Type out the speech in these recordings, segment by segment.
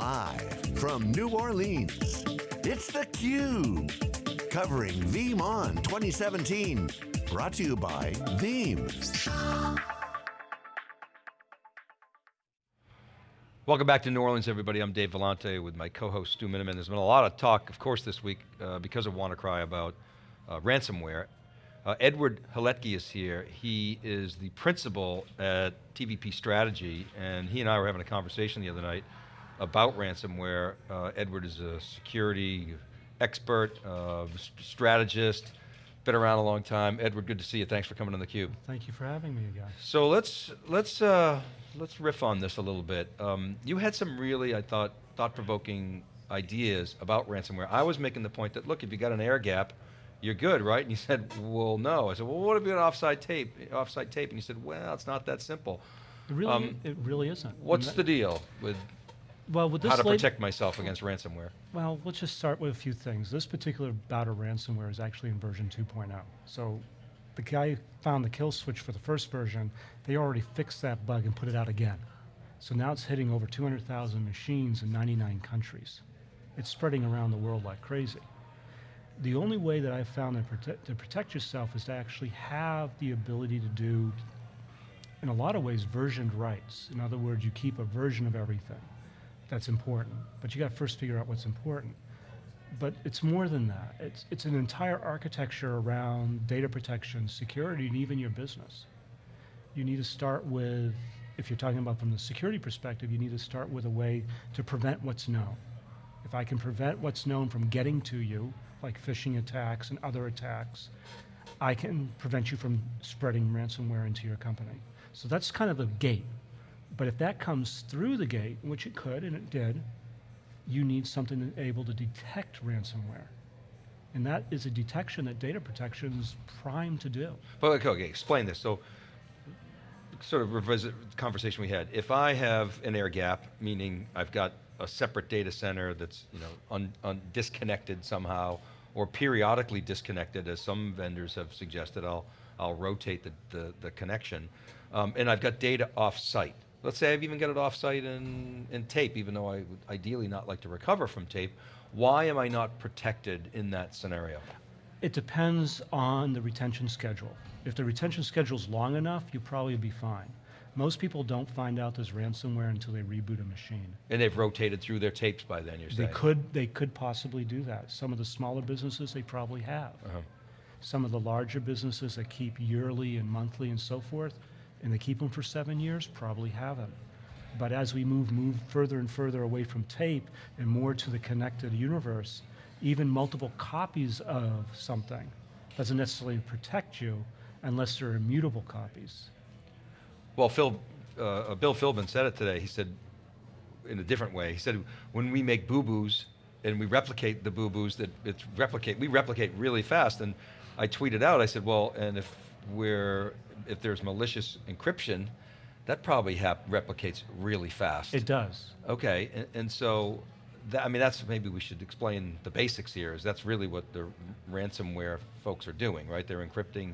Live from New Orleans, it's theCUBE. Covering VeeamON 2017. Brought to you by Veeam. Welcome back to New Orleans, everybody. I'm Dave Vellante with my co-host Stu Miniman. There's been a lot of talk, of course, this week uh, because of WannaCry about uh, ransomware. Uh, Edward Haletky is here. He is the principal at TVP Strategy, and he and I were having a conversation the other night about ransomware. Uh, Edward is a security expert, uh, strategist, been around a long time. Edward, good to see you. Thanks for coming on theCUBE. Thank you for having me again. So let's, let's, uh, let's riff on this a little bit. Um, you had some really, I thought, thought-provoking ideas about ransomware. I was making the point that, look, if you got an air gap, you're good, right? And you said, well, no. I said, well, what if you got offsite tape? Offsite tape, and you said, well, it's not that simple. It really, um, it really isn't. What's the deal with well, with this how to protect myself against ransomware? Well, let's just start with a few things. This particular bout of ransomware is actually in version 2.0. So the guy found the kill switch for the first version, they already fixed that bug and put it out again. So now it's hitting over 200,000 machines in 99 countries. It's spreading around the world like crazy. The only way that I've found to protect, to protect yourself is to actually have the ability to do, in a lot of ways, versioned writes. In other words, you keep a version of everything that's important. But you got to first figure out what's important. But it's more than that. It's, it's an entire architecture around data protection, security, and even your business. You need to start with, if you're talking about from the security perspective, you need to start with a way to prevent what's known. If I can prevent what's known from getting to you, like phishing attacks and other attacks, I can prevent you from spreading ransomware into your company. So that's kind of the gate. But if that comes through the gate, which it could, and it did, you need something able to detect ransomware. And that is a detection that data protection is primed to do. But okay, okay, explain this. So, sort of revisit the conversation we had. If I have an air gap, meaning I've got a separate data center that's you know un, un disconnected somehow, or periodically disconnected, as some vendors have suggested, I'll, I'll rotate the, the, the connection. Um, and I've got data off-site. Let's say I've even got it off-site in, in tape, even though I would ideally not like to recover from tape. Why am I not protected in that scenario? It depends on the retention schedule. If the retention schedule is long enough, you'll probably be fine. Most people don't find out there's ransomware until they reboot a machine. And they've rotated through their tapes by then, you're they saying? Could, they could possibly do that. Some of the smaller businesses, they probably have. Uh -huh. Some of the larger businesses that keep yearly and monthly and so forth, and they keep them for seven years, probably haven't. But as we move, move further and further away from tape and more to the connected universe, even multiple copies of something doesn't necessarily protect you unless they're immutable copies. Well, Phil, uh, Bill Philbin said it today. He said, in a different way, he said, when we make boo-boos and we replicate the boo-boos, that it's replicate, we replicate really fast. And I tweeted out, I said, well, and if we're if there's malicious encryption, that probably replicates really fast. It does. Okay, and, and so, that, I mean, that's maybe we should explain the basics here, is that's really what the ransomware folks are doing, right? They're encrypting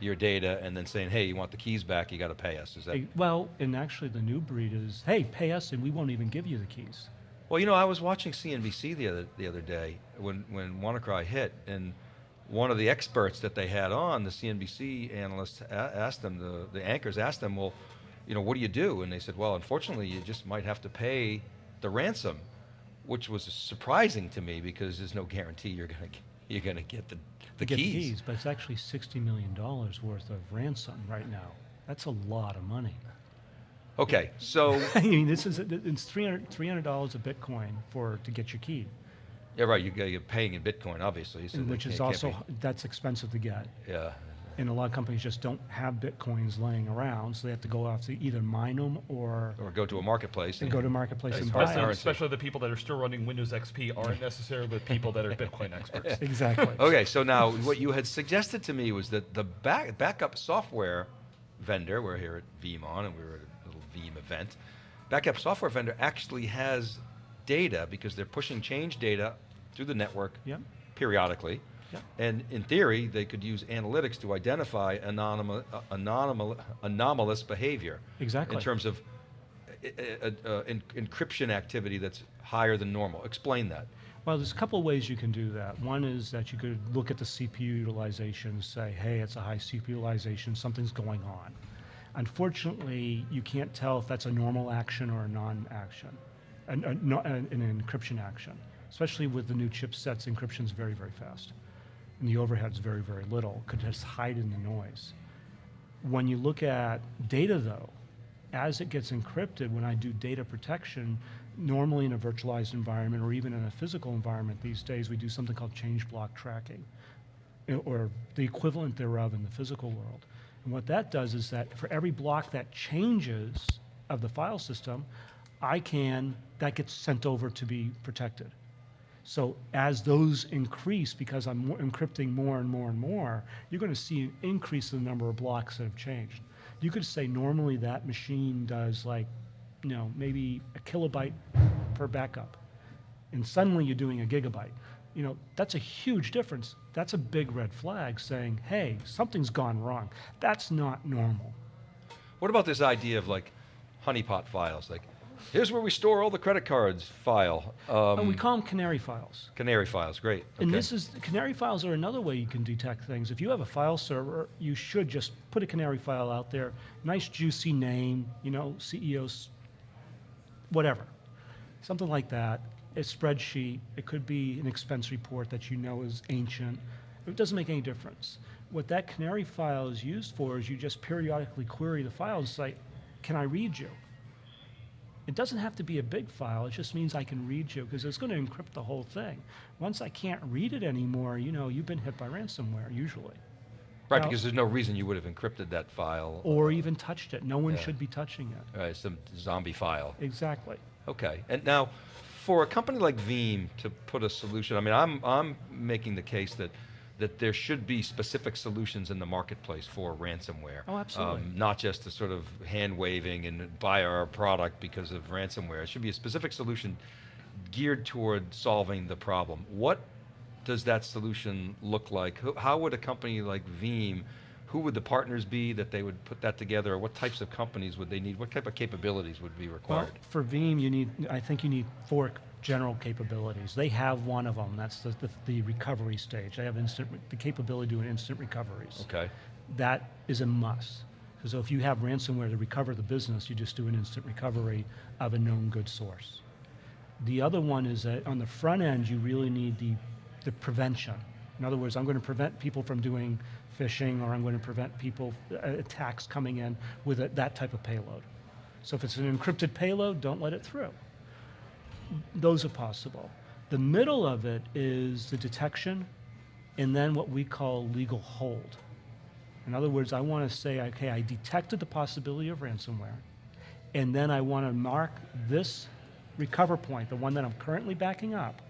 your data and then saying, hey, you want the keys back, you got to pay us, is that? Well, and actually the new breed is, hey, pay us and we won't even give you the keys. Well, you know, I was watching CNBC the other, the other day when, when WannaCry hit, and one of the experts that they had on, the CNBC analyst asked them, the, the anchors asked them, well, you know, what do you do? And they said, well, unfortunately, you just might have to pay the ransom, which was surprising to me because there's no guarantee you're going to you're going to get the, the keys. The keys. But it's actually $60 million worth of ransom right now. That's a lot of money. Okay, so. I mean, this is, it's $300, $300 a Bitcoin for, to get your key. Yeah, right. You, are paying in Bitcoin, obviously. So which is also that's expensive to get. Yeah. And a lot of companies just don't have bitcoins laying around, so they have to go out to either mine them or or go to a marketplace and, and go to a marketplace and buy them. Especially the people that are still running Windows XP aren't necessarily the people that are Bitcoin experts. exactly. Okay, so now what you had suggested to me was that the back, backup software vendor, we're here at VeeamON and we were at a little Veeam event, backup software vendor actually has data because they're pushing change data through the network yep. periodically. Yep. And in theory, they could use analytics to identify anomalous, anomalous behavior. Exactly. In terms of, uh, uh, en- encryption activity that's higher than normal. Explain that. Well, there's a couple of ways you can do that. One is that you could look at the CPU utilization and say, hey, it's a high CPU utilization, something's going on. Unfortunately, you can't tell if that's a normal action or a non-action, an, a, no- an, an encryption action. Especially with the new chipsets, encryption's very, very fast. And the overhead's very, very little, could just hide in the noise. When you look at data, though, as it gets encrypted, when I do data protection, normally in a virtualized environment or even in a physical environment these days, we do something called change block tracking, eh, or the equivalent thereof in the physical world. And what that does is that for every block that changes of the file system, I can, that gets sent over to be protected. So as those increase, because I'm encrypting more and more and more, you're going to see an increase in the number of blocks that have changed. You could say normally that machine does like, you know, maybe a kilobyte per backup, and suddenly you're doing a gigabyte. You know, that's a huge difference. That's a big red flag saying, hey, something's gone wrong. That's not normal. What about this idea of like honeypot files? Like, here's where we store all the credit cards file. Um, and we call them canary files. canary files, great. And okay. this is, canary files are another way you can detect things. If you have a file server, you should just put a canary file out there, nice juicy name, you know, CEOs, whatever. Something like that, a spreadsheet, it could be an expense report that you know is ancient. It doesn't make any difference. What that canary file is used for is you just periodically query the file and say, can I read you? It doesn't have to be a big file, it just means I can read you, because it's going to encrypt the whole thing. Once I can't read it anymore, you know, you've been hit by ransomware, usually. right, now- because there's no reason you would have encrypted that file. Or even touched it. No one Yeah. should be touching it. Right, some zombie file. Exactly. Okay, and now, for a company like Veeam to put a solution, I mean, I'm, I'm making the case that, that there should be specific solutions in the marketplace for ransomware. Oh, absolutely. Um, not just the sort of hand waving and buy our product because of ransomware. It should be a specific solution geared toward solving the problem. What does that solution look like? How would a company like Veeam, who would the partners be that they would put that together? Or what types of companies would they need? What type of capabilities would be required? Well, for Veeam, you need, I think you need four general capabilities. They have one of them, that's the, the, the recovery stage. They have instant, the capability to do instant recoveries. Okay. that is a must. Because if you have ransomware to recover the business, you just do an instant recovery of a known good source. The other one is that on the front end, you really need the, the prevention. In other words, I'm going to prevent people from doing phishing, or I'm going to prevent people, uh, attacks coming in with a, that type of payload. So if it's an encrypted payload, don't let it through. Those are possible. The middle of it is the detection, and then what we call legal hold. In other words, I want to say, okay, I detected the possibility of ransomware, and then I want to mark this recover point, the one that I'm currently backing up,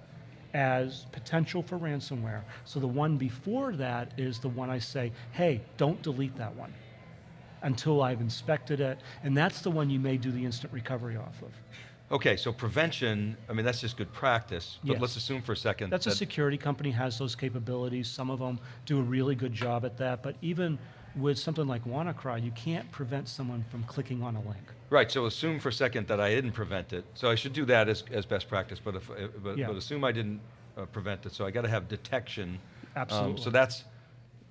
as potential for ransomware. So the one before that is the one I say, hey, don't delete that one until I've inspected it, and that's the one you may do the instant recovery off of. Okay, so prevention, I mean, that's just good practice, but Yes. let's assume for a second That's a security company has those capabilities. Some of them do a really good job at that. But even with something like WannaCry, you can't prevent someone from clicking on a link. Right, so assume for a second that I didn't prevent it. So I should do that as, as best practice, but if, uh, but, Yeah. but assume I didn't uh, prevent it, so I gotta have detection. Um, Absolutely. So that's,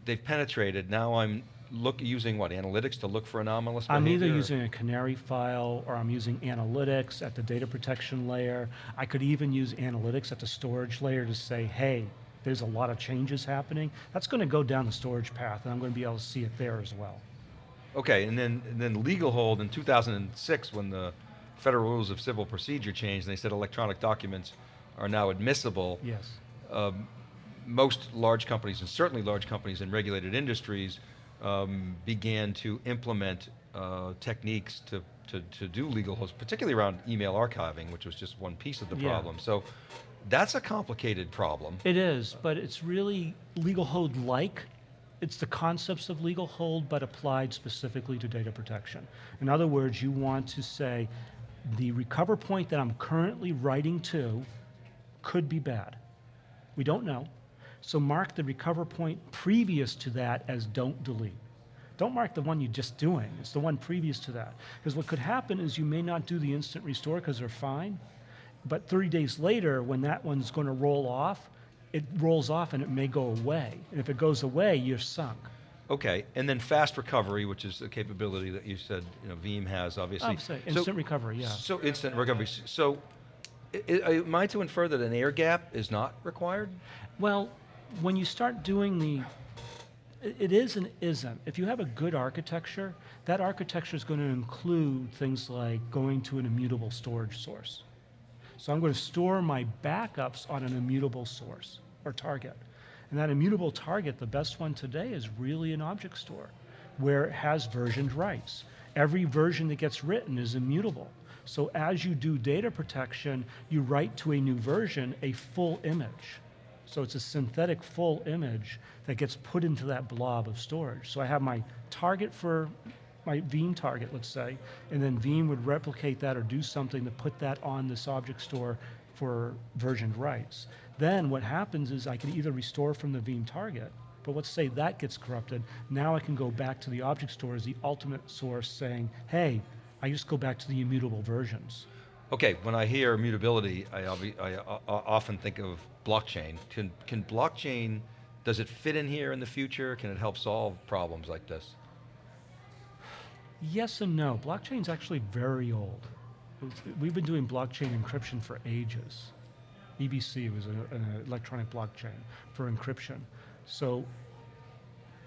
they've penetrated, now I'm look, using what, analytics to look for anomalous I'm behavior? either using a canary file or I'm using analytics at the data protection layer. I could even use analytics at the storage layer to say, hey, there's a lot of changes happening. That's going to go down the storage path, and I'm going to be able to see it there as well. Okay, and then, and then legal hold in 2006, when the Federal Rules of Civil Procedure changed, and they said electronic documents are now admissible. Yes. um, most large companies, and certainly large companies in regulated industries, um, began to implement uh, techniques to, to, to do legal holds, particularly around email archiving, which was just one piece of the Yeah. problem. So that's a complicated problem. It is, but it's really legal hold like. It's the concepts of legal hold, but applied specifically to data protection. In other words, you want to say the recover point that I'm currently writing to could be bad. We don't know. So mark the recover point previous to that as don't delete. Don't mark the one you're just doing. It's the one previous to that. Because what could happen is you may not do the instant restore because they're fine, but 30 days later, when that one's going to roll off, it rolls off and it may go away. And if it goes away, you're sunk. Okay, and then fast recovery, which is a capability that you said you know Veeam has, obviously. I'm sorry, So- instant recovery, yeah. So instant recovery. So, i- i- am I to infer that an air gap is not required? Well, when you start doing the, it- is and isn't. If you have a good architecture, that architecture is going to include things like going to an immutable storage source. So I'm going to store my backups on an immutable source or target. And that immutable target, the best one today, is really an object store where it has versioned writes. Every version that gets written is immutable. So as you do data protection, you write to a new version a full image. So it's a synthetic full image that gets put into that blob of storage. So I have my target for my Veeam target, let's say, and then Veeam would replicate that or do something to put that on this object store for versioned writes. Then what happens is I can either restore from the Veeam target, but let's say that gets corrupted. Now I can go back to the object store as the ultimate source saying, hey, I just go back to the immutable versions. Okay, when I hear immutability, I, obvi- I o- o- often think of blockchain. Can, can blockchain, does it fit in here in the future? Can it help solve problems like this? Yes and no. Blockchain's actually very old. We've been doing blockchain encryption for ages. EBC was a- an electronic blockchain for encryption. So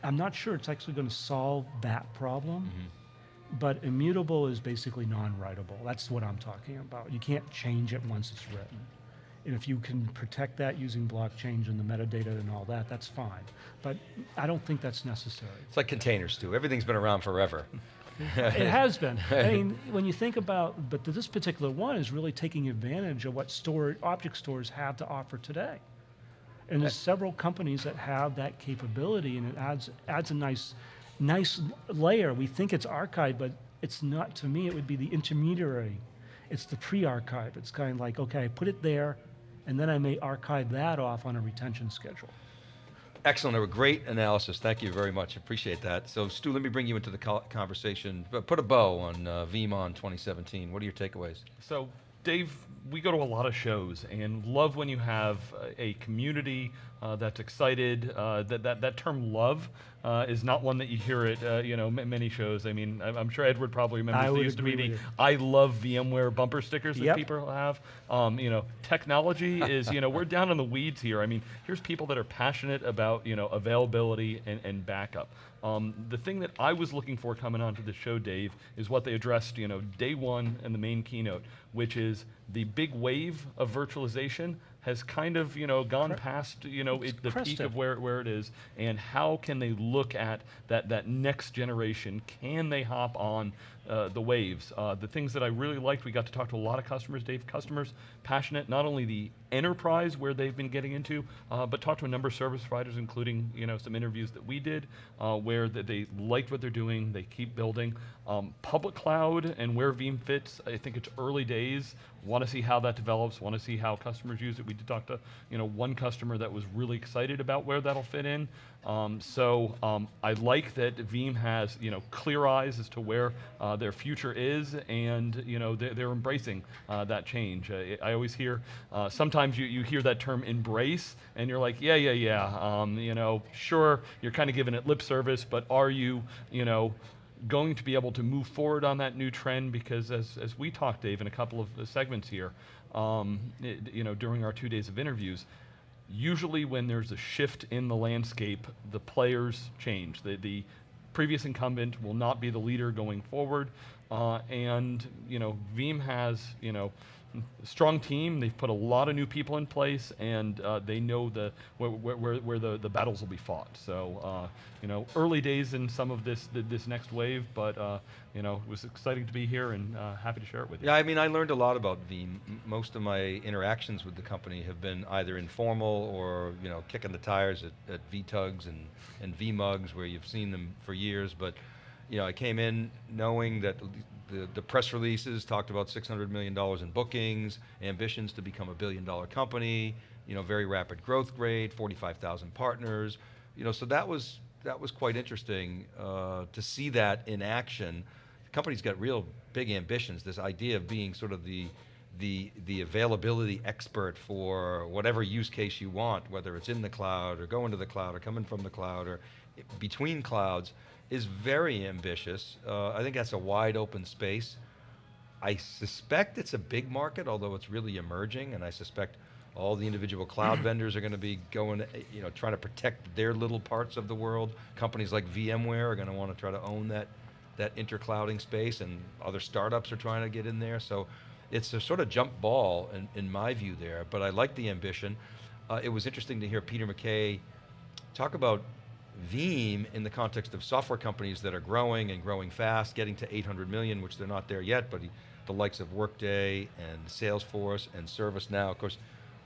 I'm not sure it's actually going to solve that problem. Mm-hmm. But immutable is basically non-writable. That's what I'm talking about. You can't change it once it's written. And if you can protect that using blockchain and the metadata and all that, that's fine. But I don't think that's necessary. It's like containers too. Everything's been around forever. It has been. I mean, when you think about, but this particular one is really taking advantage of what store, object stores have to offer today. And there's several companies that have that capability, and it adds adds a nice, nice layer. We think it's archived, but it's not. To me, it would be the intermediary. It's the pre-archive. It's kind of like, okay, I put it there, and then I may archive that off on a retention schedule. Excellent, a great analysis. Thank you very much. Appreciate that. So, Stu, let me bring you into the conversation. Put a bow on uh, VeeamON 2017. What are your takeaways? So, Dave, we go to a lot of shows and love when you have a- a community uh, that's excited. Uh, that, that that term "love" uh, is not one that you hear at uh, you know many shows. I mean, I'm, I'm sure Edward probably remembers I used to be the you. "I love VMware" bumper stickers that Yep. people have. Um, you know, technology is you know we're down in the weeds here. I mean, here's people that are passionate about you know availability and, and backup. Um, the thing that I was looking for coming onto the show, Dave, is what they addressed, you know, day one in the main keynote, which is the big wave of virtualization has kind of, you know, gone Cre- past, you know, it, the peak of where, where it is, and how can they look at that, that next generation? Can they hop on uh, the waves? Uh, the things that I really liked, we got to talk to a lot of customers, Dave, customers passionate, not only the enterprise where they've been getting into, uh, but talked to a number of service providers, including, you know, some interviews that we did, uh, where that they liked what they're doing, they keep building. Um, public cloud and where Veeam fits, I think it's early days. Want to see how that develops. Want to see how customers use it. We did talk to, you know, one customer that was really excited about where that'll fit in. Um, so um, I like that Veeam has, you know, clear eyes as to where uh, their future is, and you know they're, they're embracing uh, that change. Uh, I always hear uh, sometimes you, you hear that term embrace, and you're like, yeah, yeah, yeah. Um, you know, sure, you're kind of giving it lip service, but are you, you know, going to be able to move forward on that new trend? Because as, as we talked, Dave, in a couple of segments here, um, it- you know, during our two days of interviews, usually when there's a shift in the landscape, the players change. The, the previous incumbent will not be the leader going forward. Uh, and, you know, Veeam has, you know, strong team. They've put a lot of new people in place, and uh, they know the where, where, where, the, the battles will be fought. So, uh, you know, early days in some of this th- this next wave, but uh, you know, it was exciting to be here and uh, happy to share it with you. Yeah, I mean, I learned a lot about Veeam. Most of my interactions with the company have been either informal or, you know, kicking the tires at, at VTugs and, and VMugs where you've seen them for years. But, you know, I came in knowing that the, the press releases talked about $600 million in bookings, ambitions to become a billion dollar company, you know, very rapid growth rate, 45,000 partners. You know, so that was that was quite interesting uh, to see that in action. The company's got real big ambitions. This idea of being sort of the the the availability expert for whatever use case you want, whether it's in the cloud or going to the cloud or coming from the cloud or between clouds, is very ambitious. Uh, I think that's a wide open space. I suspect it's a big market, although it's really emerging, and I suspect all the individual cloud vendors are going to be going, you know, trying to protect their little parts of the world. Companies like VMware are going to want to try to own that that interclouding space, and other startups are trying to get in there. So it's a sort of jump ball in, in my view there. But I like the ambition. Uh, it was interesting to hear Peter McKay talk about Veeam in the context of software companies that are growing and growing fast, getting to 800 million, which they're not there yet, but the likes of Workday and Salesforce and ServiceNow, of course,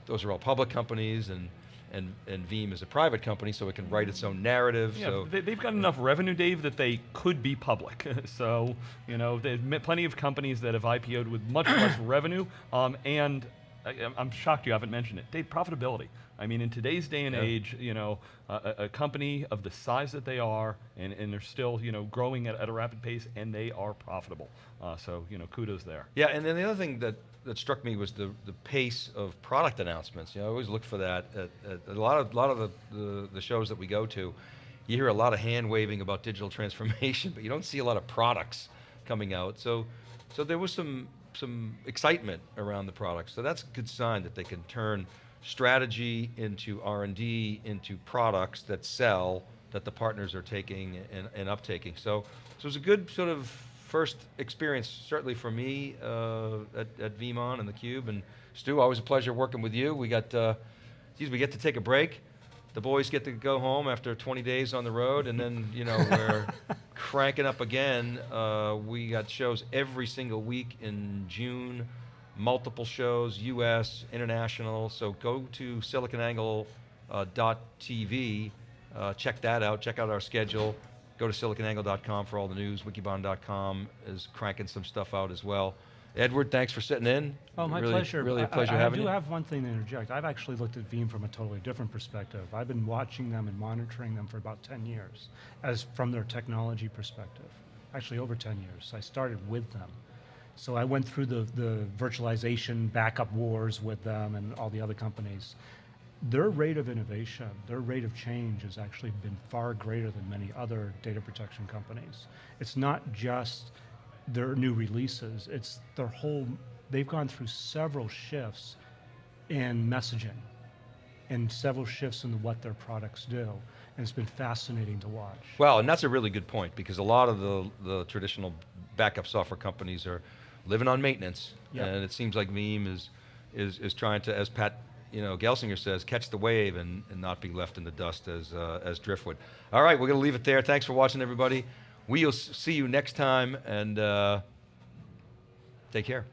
those are all public companies and, and, and Veeam is a private company, so it can write its own narrative, Yeah, so. they, they've got enough revenue, Dave, that they could be public. so, you know, there's plenty of companies that have IPO'd with much less revenue, um, and I, I'm- I'm shocked you haven't mentioned it. Dave, profitability. I mean, in today's day and Yeah. age, you know, a, a- company of the size that they are, and, and they're still, you know, growing at, at a rapid pace, and they are profitable. Uh, so, you know, kudos there. Yeah, and then the other thing that, that struck me was the, the pace of product announcements. You know, I always look for that at, at a lot of, lot of the, the, the shows that we go to. You hear a lot of hand waving about digital transformation, but you don't see a lot of products coming out. So, so there was some, some excitement around the products. So that's a good sign that they can turn strategy into R&D into products that sell, that the partners are taking and, and uptaking. So, so it was a good sort of first experience, certainly for me uh, at, at VeeamON and theCUBE. And Stu, always a pleasure working with you. We got, uh, geez, we get to take a break. The boys get to go home after 20 days on the road, and then you know we're cranking up again. Uh, we got shows every single week in June, multiple shows, U.S., international. So go to siliconangle.tv, uh, uh, check that out. Check out our schedule. Go to siliconangle.com for all the news. Wikibon.com is cranking some stuff out as well. Edward, thanks for sitting in. Oh, my really, pleasure. Really a I- pleasure I, having you. I do have one thing to interject. I've actually looked at Veeam from a totally different perspective. I've been watching them and monitoring them for about 10 years, as from their technology perspective. Actually, over 10 years. I started with them. So I went through the, the virtualization backup wars with them and all the other companies. Their rate of innovation, their rate of change has actually been far greater than many other data protection companies. It's not just their new releases, it's their whole, they've gone through several shifts in messaging and several shifts in what their products do. And it's been fascinating to watch. Well, and that's a really good point because a lot of the, the traditional backup software companies are living on maintenance, Yep. and it seems like Veeam is, is, is trying to, as Pat you know, Gelsinger says, catch the wave and, and not be left in the dust as, uh, as driftwood. All right, we're going to leave it there. Thanks for watching, everybody. We'll see you next time, and uh, take care.